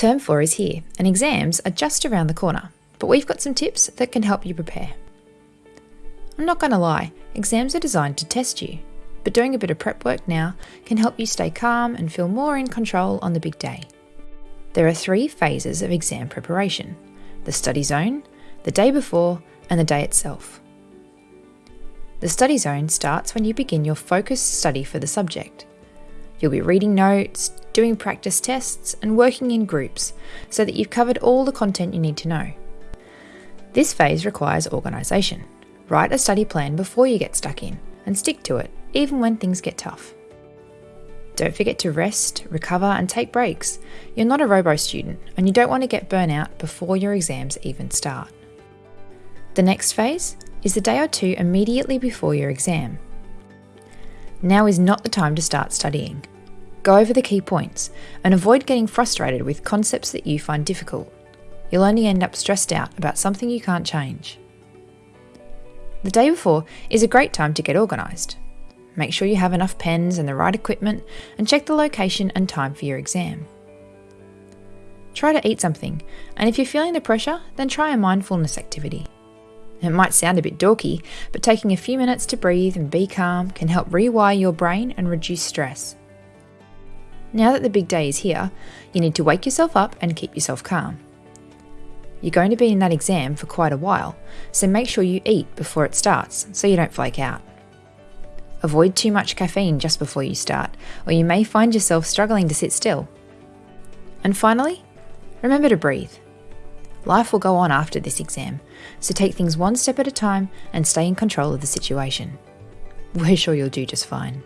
Term 4 is here, and exams are just around the corner, but we've got some tips that can help you prepare. I'm not going to lie, exams are designed to test you, but doing a bit of prep work now can help you stay calm and feel more in control on the big day. There are three phases of exam preparation the study zone, the day before, and the day itself. The study zone starts when you begin your focused study for the subject. You'll be reading notes, doing practice tests, and working in groups so that you've covered all the content you need to know. This phase requires organisation. Write a study plan before you get stuck in and stick to it, even when things get tough. Don't forget to rest, recover, and take breaks. You're not a robo student, and you don't want to get burnout before your exams even start. The next phase is the day or two immediately before your exam. Now is not the time to start studying. Go over the key points and avoid getting frustrated with concepts that you find difficult. You'll only end up stressed out about something you can't change. The day before is a great time to get organised. Make sure you have enough pens and the right equipment and check the location and time for your exam. Try to eat something, and if you're feeling the pressure, then try a mindfulness activity. It might sound a bit dorky, but taking a few minutes to breathe and be calm can help rewire your brain and reduce stress. Now that the big day is here, you need to wake yourself up and keep yourself calm. You're going to be in that exam for quite a while, so make sure you eat before it starts so you don't flake out. Avoid too much caffeine just before you start, or you may find yourself struggling to sit still. And finally, remember to breathe. Life will go on after this exam, so take things one step at a time and stay in control of the situation. We're sure you'll do just fine.